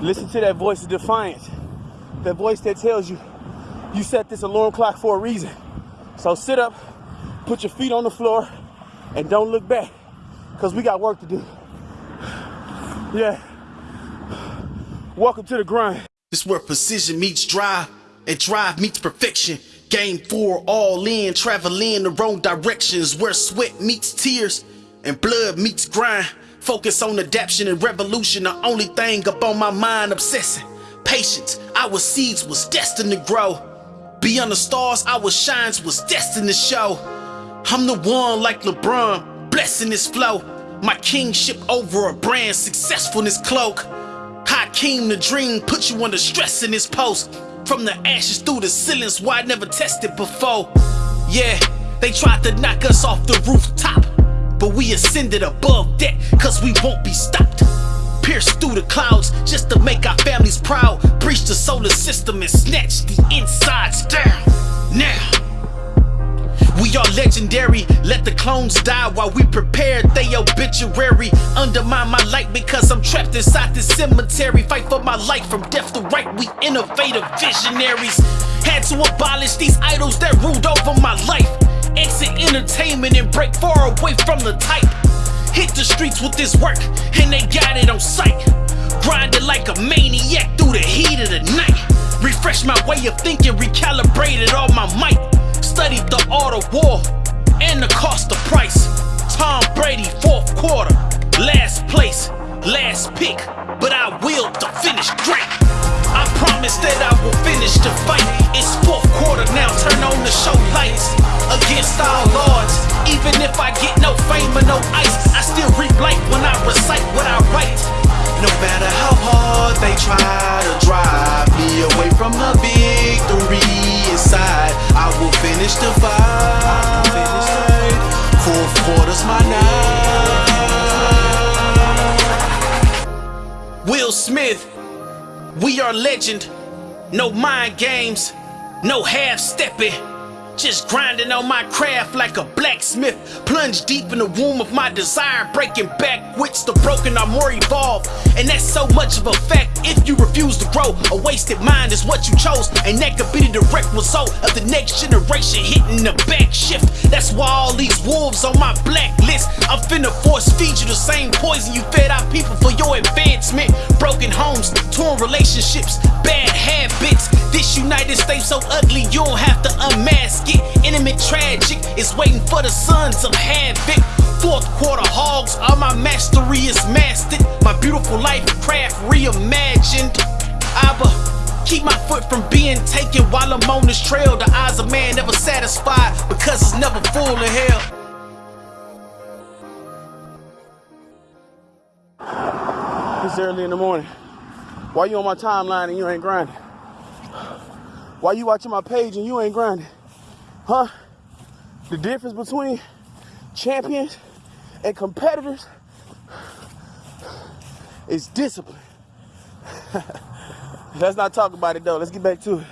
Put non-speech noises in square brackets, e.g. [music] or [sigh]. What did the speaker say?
Listen to that voice of defiance. That voice that tells you you set this alarm clock for a reason. So sit up, put your feet on the floor, and don't look back. Cause we got work to do. Yeah. Welcome to the grind. This where precision meets drive and drive meets perfection. Game four, all in, traveling in the wrong directions. Where sweat meets tears and blood meets grind. Focus on adaptation and revolution, the only thing up on my mind obsessing. Patience, our seeds was destined to grow. Beyond the stars, our shines was destined to show. I'm the one like LeBron, blessing this flow. My kingship over a brand, successfulness cloak. Hakeem the dream, put you under stress in this post. From the ashes through the ceilings, why I never tested before. Yeah, they tried to knock us off the rooftop. But we ascended above that, cause we won't be stopped. Pierce through the clouds just to make our families proud. Breach the solar system and snatch the insides down. Now, we are legendary. Let the clones die while we prepare they obituary. Undermine my light because I'm trapped inside this cemetery. Fight for my life from death to right. We innovative visionaries. Had to abolish these idols that ruled over my life. Exit entertainment and break far away from the type. Hit the streets with this work, and they got it on sight. Grinding like a maniac through the heat of the night. Refresh my way of thinking, recalibrated all my might. Studied the art of war and the cost of price. Tom Brady, fourth quarter, last place, last pick, but I will to finish great. I promise that I will finish the fight. It's fourth quarter now, the show lights. Against all odds, even if I get no fame or no ice, I still reap light when I recite what I write. No matter how hard they try to drive me away from the victory inside, I will finish the fight. Quarter's my night. Will Smith, we are legend. No mind games, no half stepping. Just grinding on my craft like a blacksmith. Plunge deep in the womb of my desire, breaking back wits. The broken are more evolved, and that's so much of a fact. If you refuse to grow, a wasted mind is what you chose, and that could be the direct result of the next generation hitting the back shift. That's why all these wolves on my blacklist. I'm finna force feed you the same poison you fed our people for your advancement. Broken homes, torn relationships, bad United so ugly, you don't have to unmask it. Intimate tragic is waiting for the sons of havoc. Fourth quarter hogs, all my mastery is mastered. My beautiful life craft reimagined. Abba, keep my foot from being taken while I'm on this trail. The eyes of man never satisfied because it's never full of hell. It's early in the morning. Why you on my timeline and you ain't grinding? Why you watching my page and you ain't grinding? Huh? The difference between champions and competitors is discipline. [laughs] Let's not talk about it though. Let's get back to it.